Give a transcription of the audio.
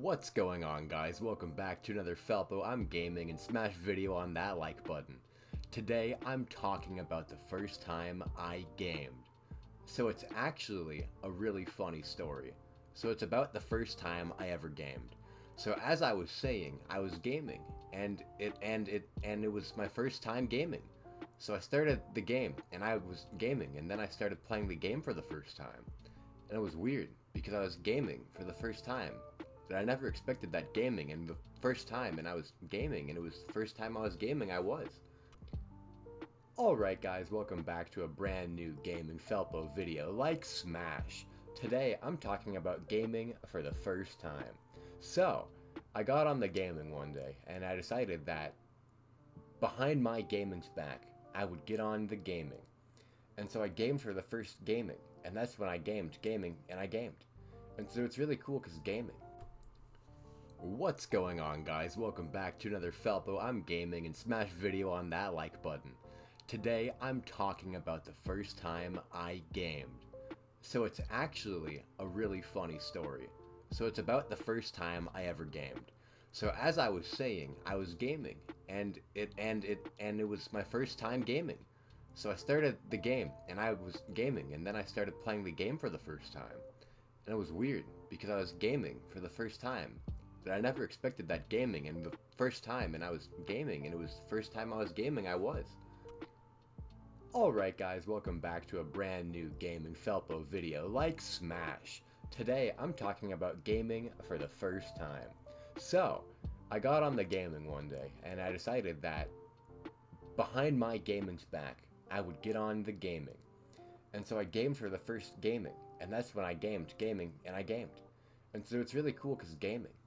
What's going on guys? Welcome back to another Felpo I'm Gaming and smash video on that like button. Today I'm talking about the first time I gamed. So it's actually a really funny story. So it's about the first time I ever gamed. So as I was saying, I was gaming and it and it and it was my first time gaming. So I started the game and I was gaming and then I started playing the game for the first time. And it was weird because I was gaming for the first time. And I never expected that gaming and the first time and I was gaming and it was the first time I was gaming I was. Alright guys, welcome back to a brand new Gaming Felpo video like Smash. Today I'm talking about gaming for the first time. So, I got on the gaming one day and I decided that behind my gaming's back, I would get on the gaming. And so I gamed for the first gaming, and that's when I gamed gaming, and I gamed. And so it's really cool because gaming. What's going on guys? Welcome back to another Felpo I'm Gaming and smash video on that like button. Today I'm talking about the first time I gamed. So it's actually a really funny story. So it's about the first time I ever gamed. So as I was saying, I was gaming and it and it and it was my first time gaming. So I started the game and I was gaming and then I started playing the game for the first time. And it was weird because I was gaming for the first time. But I never expected that gaming and the first time and I was gaming and it was the first time I was gaming I was. Alright guys, welcome back to a brand new Gaming Felpo video like Smash. Today I'm talking about gaming for the first time. So, I got on the gaming one day and I decided that behind my gaming's back, I would get on the gaming. And so I gamed for the first gaming, and that's when I gamed gaming, and I gamed. And so it's really cool because gaming.